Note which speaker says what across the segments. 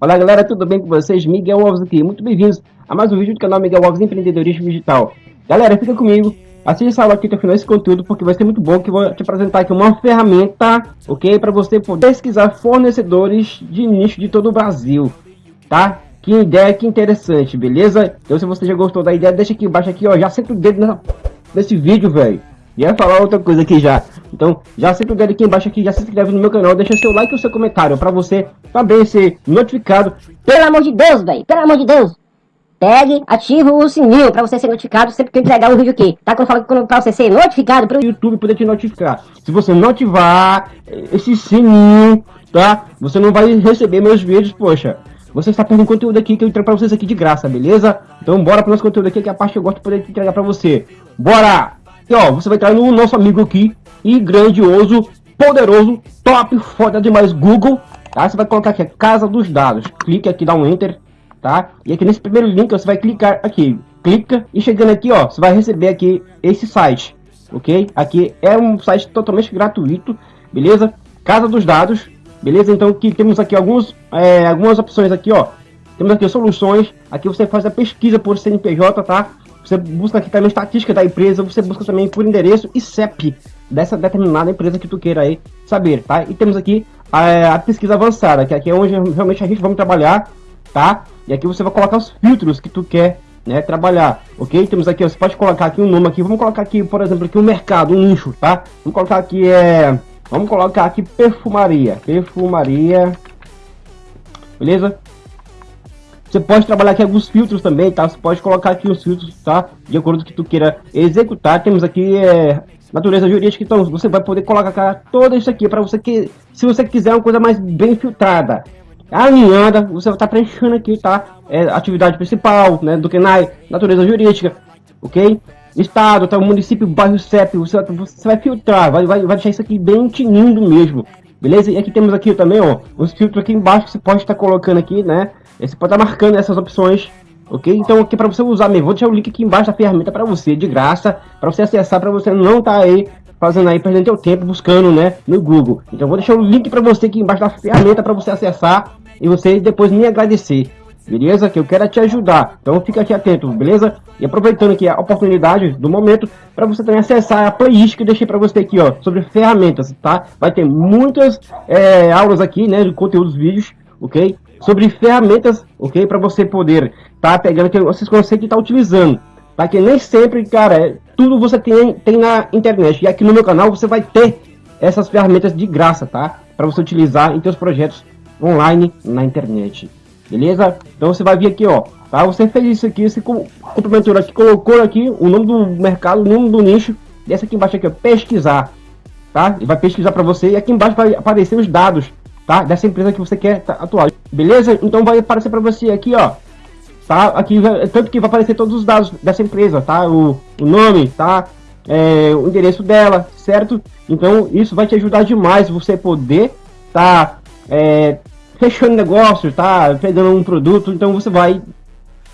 Speaker 1: Olá galera, tudo bem com vocês? Miguel Alves aqui, muito bem-vindos a mais um vídeo do canal Miguel Alves Empreendedorismo Digital. Galera, fica comigo, assista essa aqui até o final desse conteúdo, porque vai ser muito bom que eu vou te apresentar aqui uma ferramenta, ok? Para você poder pesquisar fornecedores de nicho de todo o Brasil, tá? Que ideia, que interessante, beleza? Então se você já gostou da ideia, deixa aqui embaixo aqui, ó, já senta o dedo nessa, nesse vídeo, velho. Ia falar outra coisa aqui já. Então, já o dedo aqui embaixo aqui, já se inscreve no meu canal, deixa seu like e o seu comentário para você também ser notificado.
Speaker 2: Pelo amor de Deus, velho, pelo amor de Deus. Pegue, ative o sininho para você ser notificado sempre que eu entregar um vídeo aqui. Tá? Quando eu falo para você ser notificado pro
Speaker 1: YouTube poder te notificar. Se você não ativar esse sininho, tá? Você não vai receber meus vídeos, poxa. Você está perdendo conteúdo aqui que eu entrego para vocês aqui de graça, beleza? Então bora para o nosso conteúdo aqui, que é a parte que eu gosto de poder entregar para você. Bora! E ó, você vai entrar no nosso amigo aqui, e grandioso, poderoso, top, foda demais Google, tá? Você vai colocar aqui, Casa dos Dados. Clique aqui, dá um Enter, tá? E aqui nesse primeiro link você vai clicar aqui, clica, e chegando aqui, ó, você vai receber aqui esse site, ok? Aqui é um site totalmente gratuito, beleza? Casa dos Dados, beleza? Então aqui temos aqui alguns, é, algumas opções aqui, ó. Temos aqui soluções, aqui você faz a pesquisa por CNPJ, tá? Você busca aqui também estatística da empresa, você busca também por endereço e CEP dessa determinada empresa que tu queira aí saber, tá? E temos aqui a, a pesquisa avançada, que aqui é onde realmente a gente vai trabalhar, tá? E aqui você vai colocar os filtros que tu quer, né, trabalhar, ok? Temos aqui, você pode colocar aqui um nome aqui, vamos colocar aqui, por exemplo, aqui um mercado, um nicho, tá? Vamos colocar aqui, é... Vamos colocar aqui perfumaria, perfumaria, beleza? Você pode trabalhar aqui alguns filtros também, tá? Você pode colocar aqui os filtros, tá? De acordo com que tu queira executar. Temos aqui é, natureza jurídica, então você vai poder colocar todo isso aqui para você que, se você quiser uma coisa mais bem filtrada, alinhada, você vai estar tá preenchendo aqui, tá? É, atividade principal, né? Do KENAI, natureza jurídica, ok? Estado, tá? Município, bairro CEP, você, você vai filtrar, vai, vai, vai deixar isso aqui bem tinindo mesmo, beleza? E aqui temos aqui também, ó, os filtros aqui embaixo que você pode estar tá colocando aqui, né? Você pode estar marcando essas opções, ok? Então aqui para você usar mesmo, vou deixar o link aqui embaixo da ferramenta para você, de graça, para você acessar, para você não estar tá aí fazendo aí, perdendo seu tempo buscando, né, no Google. Então vou deixar o link para você aqui embaixo da ferramenta para você acessar e você depois me agradecer. Beleza? Que eu quero te ajudar. Então fica aqui atento, beleza? E aproveitando aqui a oportunidade do momento para você também acessar a playlist que eu deixei para você aqui, ó, sobre ferramentas, tá? Vai ter muitas é, aulas aqui, né, de conteúdos vídeos, ok? sobre ferramentas, ok? Para você poder tá pegando que vocês conseguem estar tá utilizando. Tá? Que nem sempre, cara, é, tudo você tem, tem na internet. E aqui no meu canal você vai ter essas ferramentas de graça, tá? Para você utilizar em seus projetos online na internet. Beleza? Então você vai vir aqui, ó. Tá? Você fez isso aqui, você complementou aqui, colocou aqui o nome do mercado, o nome do nicho. Desce aqui embaixo aqui, ó, pesquisar. Tá? E vai pesquisar para você e aqui embaixo vai aparecer os dados tá? Dessa empresa que você quer atuar. Beleza? Então vai aparecer para você aqui, ó. Tá? Aqui, tanto que vai aparecer todos os dados dessa empresa, tá? O, o nome, tá? É, o endereço dela, certo? Então isso vai te ajudar demais você poder tá é, fechando negócio, tá? Pegando um produto, então você vai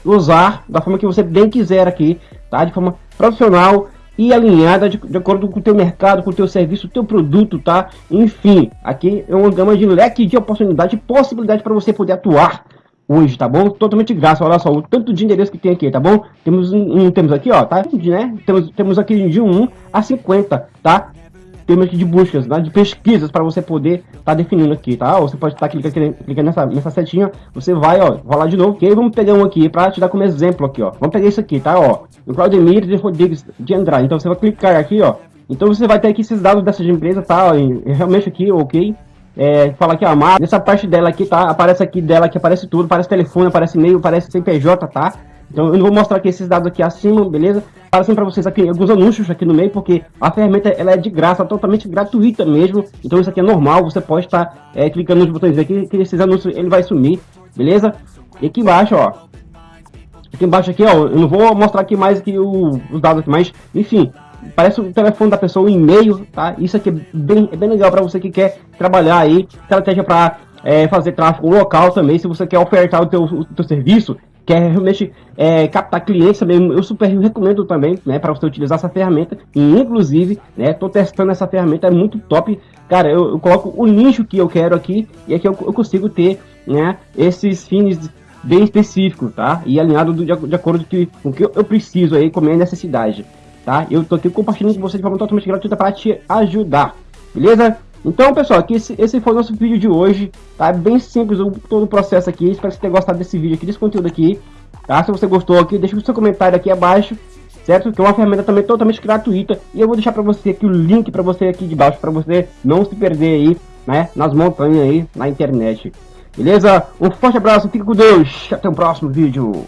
Speaker 1: usar da forma que você bem quiser aqui, tá? De forma profissional e alinhada de, de, acordo com o teu mercado, com o teu serviço, o teu produto, tá? Enfim, aqui é uma gama de leque de oportunidade possibilidade para você poder atuar hoje, tá bom? Totalmente graça, olha só o tanto de endereço que tem aqui, tá bom? Temos um, temos aqui, ó, tá? Né? Temos, temos aqui de 1 a 50, tá? Aqui de buscas, né? de pesquisas para você poder estar tá definindo aqui, tá? Ou você pode estar tá clicando, clicando nessa, nessa setinha, você vai, ó, rolar de novo, ok? Vamos pegar um aqui para te dar como exemplo aqui, ó. Vamos pegar isso aqui, tá? Ó, o Claudemir de Rodrigues de Andrade. Então você vai clicar aqui, ó. Então você vai ter aqui esses dados dessas empresas, tá? E, realmente aqui, ok? É, fala aqui, a nessa parte dela aqui, tá? Aparece aqui dela, que aparece tudo, aparece telefone, aparece e-mail, aparece CPJ, tá? Então eu não vou mostrar aqui esses dados aqui acima, beleza? Aparecendo para vocês aqui alguns anúncios aqui no meio, porque a ferramenta ela é de graça, totalmente gratuita mesmo. Então isso aqui é normal, você pode estar é, clicando nos botões aqui, que esses anúncios ele vai sumir, beleza? E aqui embaixo, ó, Aqui embaixo aqui, ó, eu não vou mostrar aqui mais que os dados aqui, mas enfim, parece o telefone da pessoa, o e-mail, tá? Isso aqui é bem, é bem legal para você que quer trabalhar aí, estratégia para é, fazer tráfego local também, se você quer ofertar o teu, o teu serviço, quer realmente é, captar clientes também, eu super recomendo também, né, para você utilizar essa ferramenta. E inclusive, né, tô testando essa ferramenta, é muito top. Cara, eu, eu coloco o nicho que eu quero aqui e aqui eu, eu consigo ter, né, esses fins bem específicos, tá? E alinhado do, de, de, acordo com o que eu preciso aí, com a minha necessidade, tá? Eu tô aqui compartilhando com você de forma totalmente gratuita para te ajudar, beleza? Então, pessoal, aqui esse, esse foi o nosso vídeo de hoje, tá? Bem simples o, todo o processo aqui, espero que você tenha gostado desse vídeo aqui, desse conteúdo aqui, tá? Se você gostou aqui, deixa o seu comentário aqui abaixo, certo? Que é uma ferramenta também totalmente gratuita, e eu vou deixar para você aqui o link para você aqui de baixo, para você não se perder aí, né? Nas montanhas aí, na internet. Beleza? Um forte abraço, fique com Deus, até o próximo vídeo.